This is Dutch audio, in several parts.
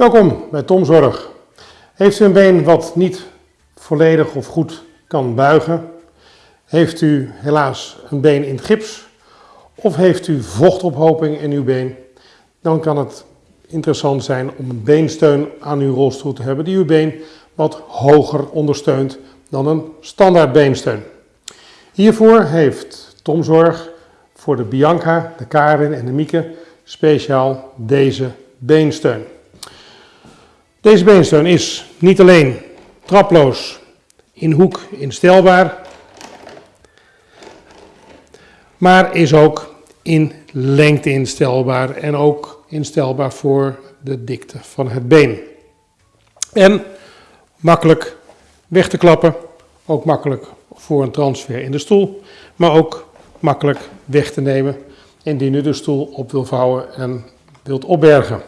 Welkom bij Tom Zorg. Heeft u een been wat niet volledig of goed kan buigen? Heeft u helaas een been in gips? Of heeft u vochtophoping in uw been? Dan kan het interessant zijn om een beensteun aan uw rolstoel te hebben die uw been wat hoger ondersteunt dan een standaard beensteun. Hiervoor heeft Tom Zorg voor de Bianca, de Karin en de Mieke speciaal deze beensteun. Deze beensteun is niet alleen traploos in hoek instelbaar, maar is ook in lengte instelbaar en ook instelbaar voor de dikte van het been. En makkelijk weg te klappen, ook makkelijk voor een transfer in de stoel, maar ook makkelijk weg te nemen indien u de stoel op wil vouwen en wilt opbergen.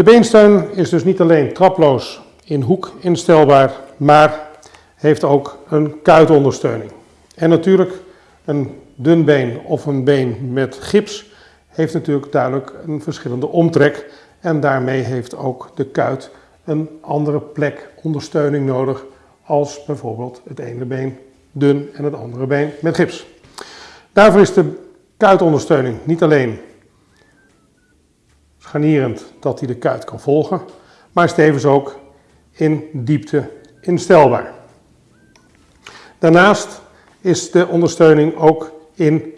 De beensteun is dus niet alleen traploos in hoek instelbaar, maar heeft ook een kuitondersteuning. En natuurlijk een dun been of een been met gips heeft natuurlijk duidelijk een verschillende omtrek en daarmee heeft ook de kuit een andere plek ondersteuning nodig als bijvoorbeeld het ene been dun en het andere been met gips. Daarvoor is de kuitondersteuning niet alleen scharnierend dat hij de kuit kan volgen, maar is tevens ook in diepte instelbaar. Daarnaast is de ondersteuning ook in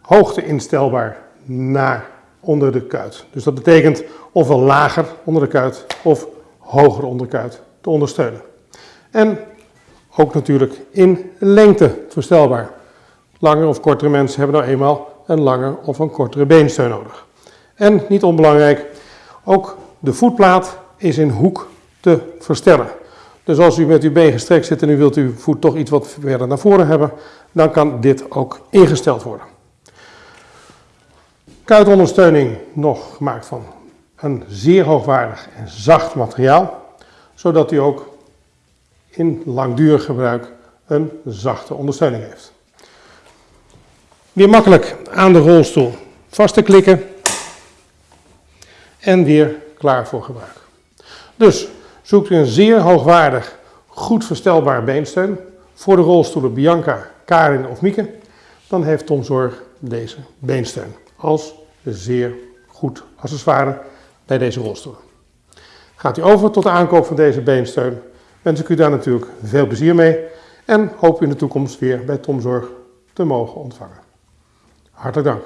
hoogte instelbaar naar onder de kuit. Dus dat betekent ofwel lager onder de kuit of hoger onder de kuit te ondersteunen. En ook natuurlijk in lengte verstelbaar. Langere of kortere mensen hebben nou eenmaal een lange of een kortere beensteun nodig. En niet onbelangrijk, ook de voetplaat is in hoek te verstellen. Dus als u met uw been gestrekt zit en u wilt uw voet toch iets wat verder naar voren hebben, dan kan dit ook ingesteld worden. Kuitondersteuning nog gemaakt van een zeer hoogwaardig en zacht materiaal, zodat u ook in langdurig gebruik een zachte ondersteuning heeft. Weer makkelijk aan de rolstoel vast te klikken en weer klaar voor gebruik. Dus zoekt u een zeer hoogwaardig, goed verstelbaar beensteun voor de rolstoelen Bianca, Karin of Mieke, dan heeft Tom Zorg deze beensteun als zeer goed accessoire bij deze rolstoelen. Gaat u over tot de aankoop van deze beensteun, wens ik u daar natuurlijk veel plezier mee en hoop u in de toekomst weer bij Tom Zorg te mogen ontvangen. Hartelijk dank.